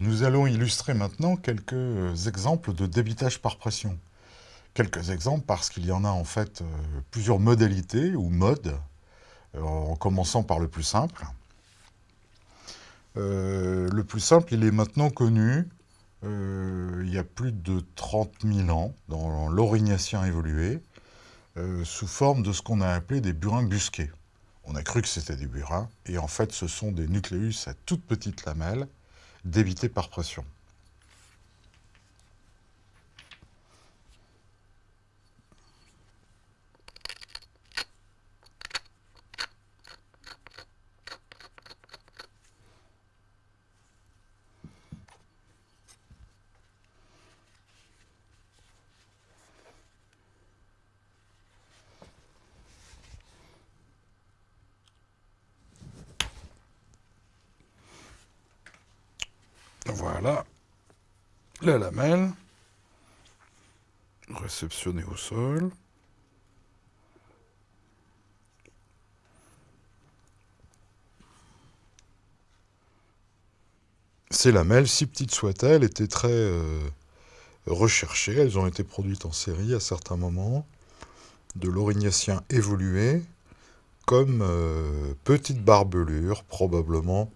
Nous allons illustrer maintenant quelques exemples de débitage par pression. Quelques exemples parce qu'il y en a en fait euh, plusieurs modalités ou modes, euh, en commençant par le plus simple. Euh, le plus simple, il est maintenant connu, il y a plus de 30 000 ans, dans l'Aurignacien évolué, sous forme de ce qu'on a appelé des burins busqués. On a cru que c'était des burins, et en fait ce sont des nucléus à toutes petites lamelles, débités par pression. Voilà la lamelle réceptionnée au sol. Ces lamelles, si petites soient-elles, étaient très euh, recherchées. Elles ont été produites en série à certains moments de l'orignacien évolué comme euh, petites barbelures, probablement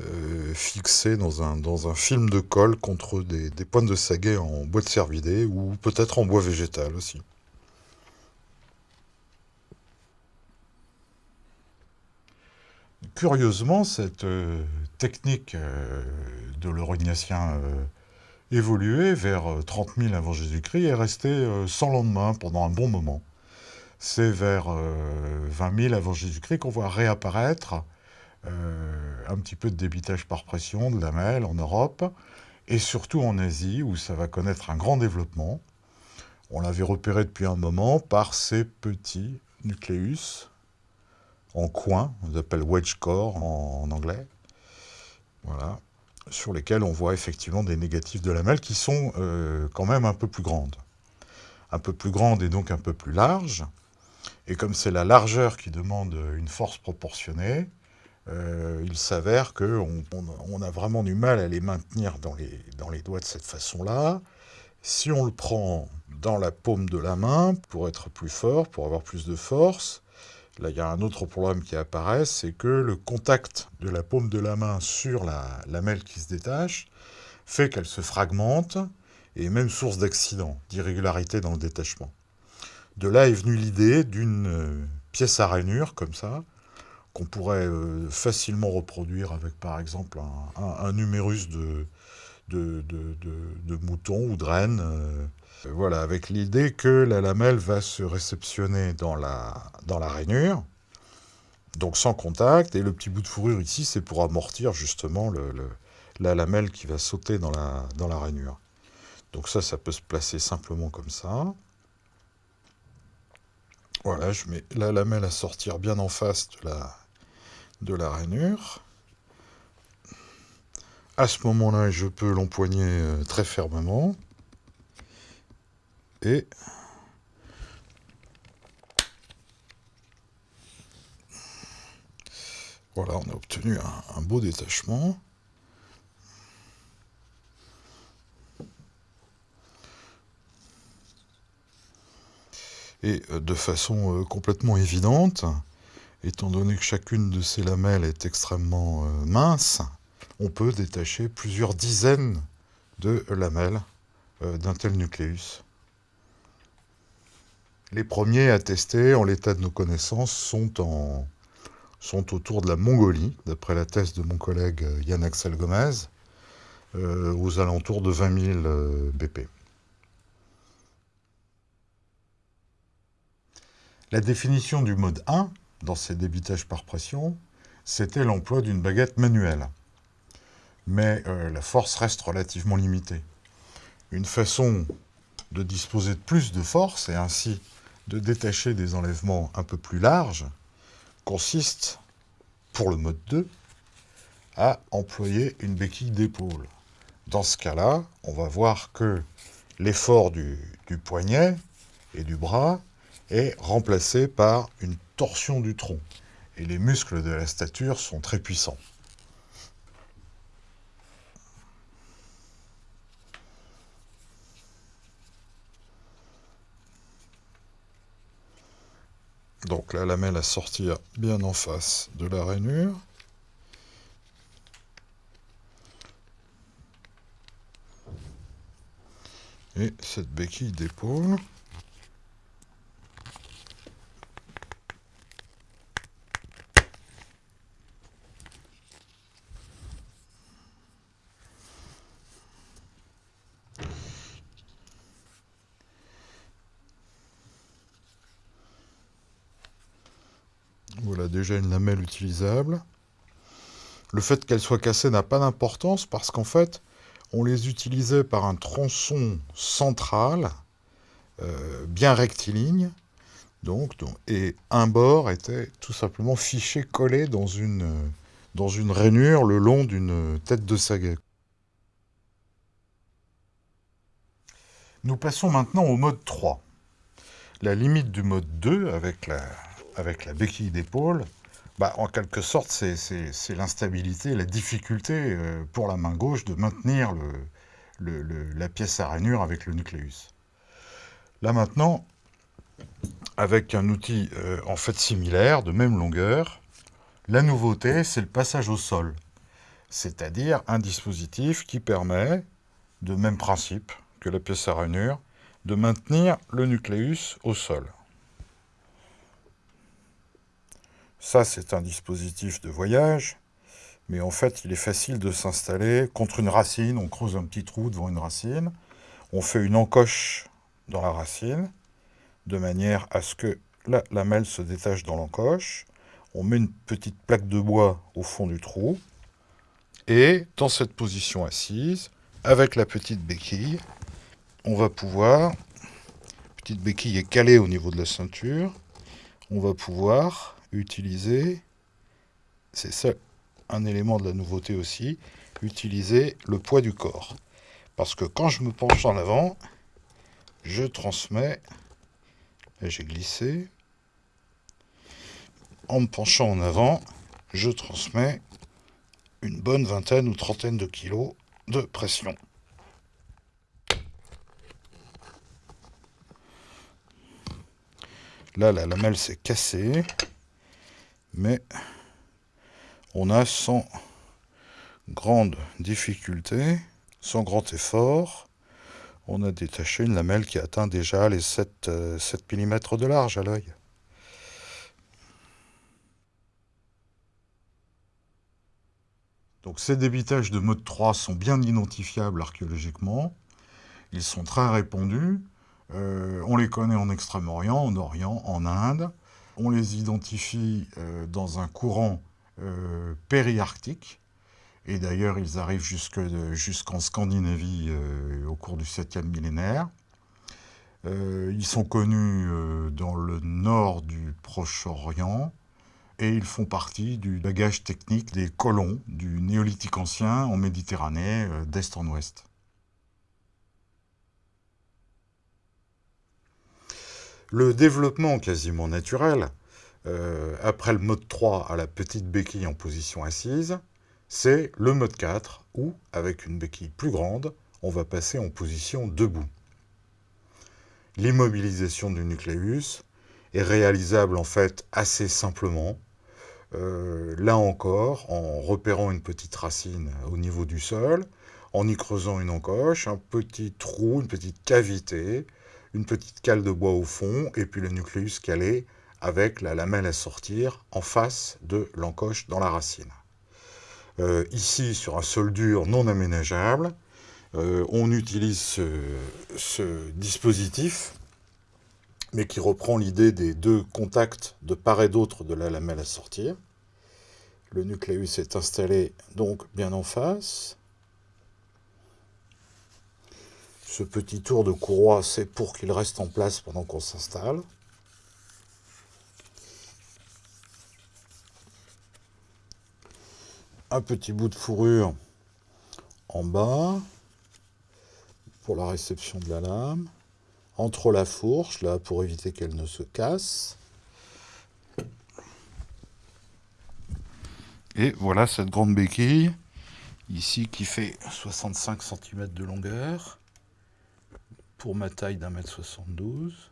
euh, fixé dans un, film de colle contre des, des pointes de saguet en bois de cervidé ou peut-être en bois végétal aussi. Curieusement, cette euh, technique euh, de l'orignacien évolué vers 30 000 avant Jésus-Christ est restée sans lendemain pendant un bon moment. C'est vers 20 000 avant Jésus-Christ qu'on voit réapparaître un petit peu de débitage par pression de lamelles en Europe, et surtout en Asie, où ça va connaître un grand développement. On l'avait repéré depuis un moment par ces petits nucléus en coin, on les appelle wedge core en, anglais, voilà, sur lesquels on voit effectivement des négatifs de lamelles qui sont euh, quand même un peu plus grandes. Un peu plus grandes et donc un peu plus larges. Et comme c'est la largeur qui demande une force proportionnée, euh, il s'avère qu'on on, a vraiment du mal à les maintenir dans les, dans les doigts de cette façon-là. Si on le prend dans la paume de la main, pour être plus fort, pour avoir plus de force, là il y a un autre problème qui apparaît, c'est que le contact de la paume de la main sur la lamelle qui se détache fait qu'elle se fragmente, et même source d'accident, d'irrégularité dans le détachement. De là est venue l'idée d'une euh, pièce à rainure, comme ça, qu'on pourrait euh, facilement reproduire avec par exemple un, numérus de, de, moutons ou de rennes. Euh, voilà, avec l'idée que la lamelle va se réceptionner dans la, dans la rainure, donc sans contact, et le petit bout de fourrure ici, c'est pour amortir justement la lamelle qui va sauter dans la, dans la rainure. Donc ça, ça peut se placer simplement comme ça. Voilà, je mets la lamelle à sortir bien en face de la, de la rainure. À ce moment-là, je peux l'empoigner euh, très fermement. Et voilà, on a obtenu un beau détachement. Et euh, de façon euh, complètement évidente, étant donné que chacune de ces lamelles est extrêmement euh, mince, on peut détacher plusieurs dizaines de lamelles d'un tel nucléus. Les premiers à tester, en l'état de nos connaissances, sont, en, sont autour de la Mongolie, d'après la thèse de mon collègue Yann Axel Gomez, aux alentours de 20 000 BP. La définition du mode 1, dans ces débitages par pression, c'était l'emploi d'une baguette manuelle. Mais euh, la force reste relativement limitée. Une façon de disposer de plus de force et ainsi de détacher des enlèvements un peu plus larges consiste, pour le mode 2, à employer une béquille d'épaule. Dans ce cas-là, on va voir que l'effort du poignet et du bras est remplacé par une torsion du tronc, et les muscles de la stature sont très puissants. Donc la lamelle à sortir bien en face de la rainure. Et cette béquille d'épaule. Déjà une lamelle utilisable. Le fait qu'elle soit cassée n'a pas d'importance parce qu'en fait, on les utilisait par un tronçon central, euh, bien rectiligne, donc, et un bord était tout simplement fiché, collé dans une, rainure le long d'une tête de saget. Nous passons maintenant au mode 3. La limite du mode 2, avec la, avec la béquille d'épaule, bah, en quelque sorte, c'est l'instabilité, la difficulté euh, pour la main gauche de maintenir la pièce à rainure avec le nucléus. Là maintenant, avec un outil euh, en fait similaire, de même longueur, la nouveauté, c'est le passage au sol. C'est-à-dire un dispositif qui permet, de même principe que la pièce à rainure, de maintenir le nucléus au sol. Ça, c'est un dispositif de voyage, mais en fait, il est facile de s'installer contre une racine. On creuse un petit trou devant une racine, on fait une encoche dans la racine, de manière à ce que la lamelle se détache dans l'encoche. On met une petite plaque de bois au fond du trou, et dans cette position assise, avec la petite béquille, on va pouvoir, petite béquille est calée au niveau de la ceinture, on va pouvoir utiliser, c'est ça un élément de la nouveauté aussi, utiliser le poids du corps. Parce que quand je me penche en avant, je transmets, j'ai glissé, en me penchant en avant, je transmets une bonne vingtaine ou trentaine de kilos de pression. Là, la lamelle s'est cassée mais on a sans grande difficulté, sans grand effort, on a détaché une lamelle qui atteint déjà les 7, 7 mm de large à l'œil. Donc ces débitages de mode 3 sont bien identifiables archéologiquement. Ils sont très répandus. Euh, on les connaît en Extrême-Orient, en Orient, en Inde on les identifie euh, dans un courant euh, périarctique, et d'ailleurs ils arrivent jusqu'en Scandinavie euh, au cours du 7e millénaire. ils sont connus dans le nord du Proche-Orient, et ils font partie du bagage technique des colons du néolithique ancien en Méditerranée, d'est en ouest. Le développement quasiment naturel, euh, après le mode 3 à la petite béquille en position assise, c'est le mode 4, où, avec une béquille plus grande, on va passer en position debout. L'immobilisation du nucléus est réalisable en fait assez simplement, euh, là encore, en repérant une petite racine au niveau du sol, en y creusant une encoche, un petit trou, une petite cavité, une petite cale de bois au fond, et puis le nucléus calé avec la lamelle à sortir en face de l'encoche dans la racine. Euh, ici, sur un sol dur non aménageable, euh, on utilise ce, dispositif, mais qui reprend l'idée des deux contacts de part et d'autre de la lamelle à sortir. Le nucléus est installé donc bien en face. Ce petit tour de courroie, c'est pour qu'il reste en place pendant qu'on s'installe. Un petit bout de fourrure en bas pour la réception de la lame. Entre la fourche, là, pour éviter qu'elle ne se casse. Et voilà cette grande béquille, ici qui fait 65 cm de longueur pour ma taille d'un mètre 72.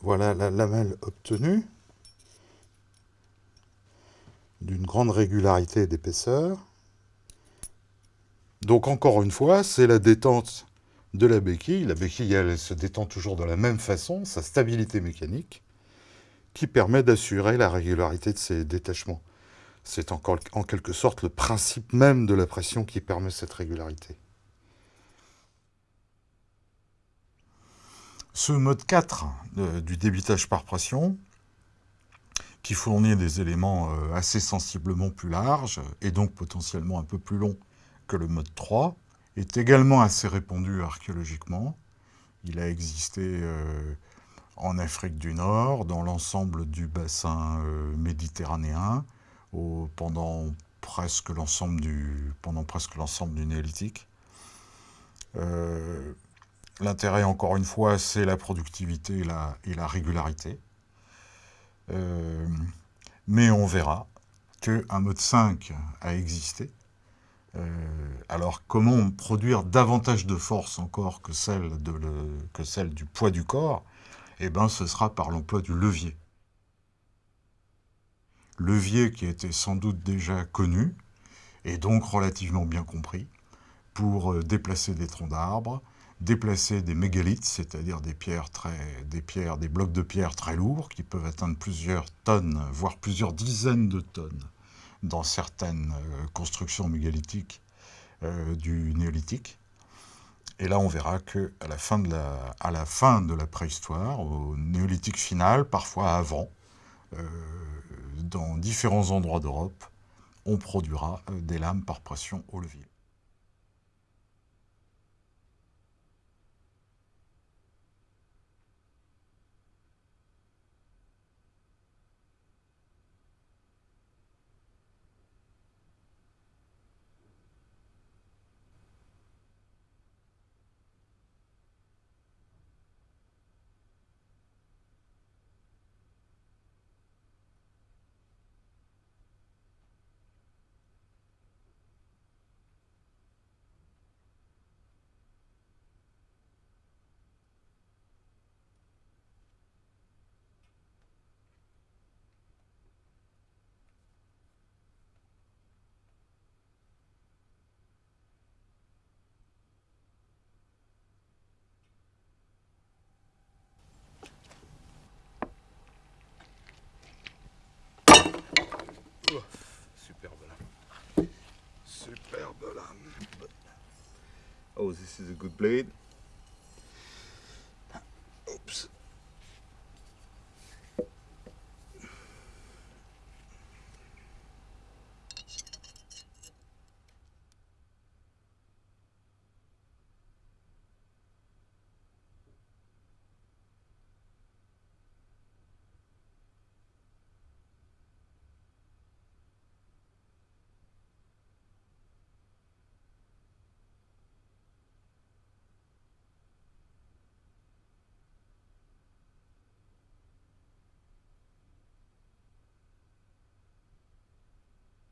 Voilà la lamelle obtenue d'une grande régularité d'épaisseur. Donc encore une fois, c'est la détente de la béquille. La béquille, elle, se détend toujours de la même façon, sa stabilité mécanique, qui permet d'assurer la régularité de ses détachements. C'est encore en quelque sorte le principe même de la pression qui permet cette régularité. Ce mode 4 euh, du débitage par pression, qui fournit des éléments euh, assez sensiblement plus larges et donc potentiellement un peu plus longs que le mode 3, est également assez répandu archéologiquement. Il a existé euh, en Afrique du Nord, dans l'ensemble du bassin méditerranéen, pendant presque l'ensemble du, pendant presque l'ensemble du néolithique. Euh, l'intérêt, encore une fois, c'est la productivité et la, régularité. Euh, mais on verra qu'un mode 5 a existé. Euh, alors, comment produire davantage de force encore que celle, du poids du corps? Eh bien, ce sera par l'emploi du levier. Levier qui était sans doute déjà connu, et donc relativement bien compris, pour euh, déplacer des troncs d'arbres, déplacer des mégalithes, c'est-à-dire des pierres très, des pierres, des blocs de pierre très lourds qui peuvent atteindre plusieurs tonnes, voire plusieurs dizaines de tonnes dans certaines euh, constructions mégalithiques euh, du néolithique. Et là, on verra que à la fin de la, préhistoire, au néolithique final, parfois avant, dans différents endroits d'Europe, on produira euh, des lames par pression au levier. Is a good blade.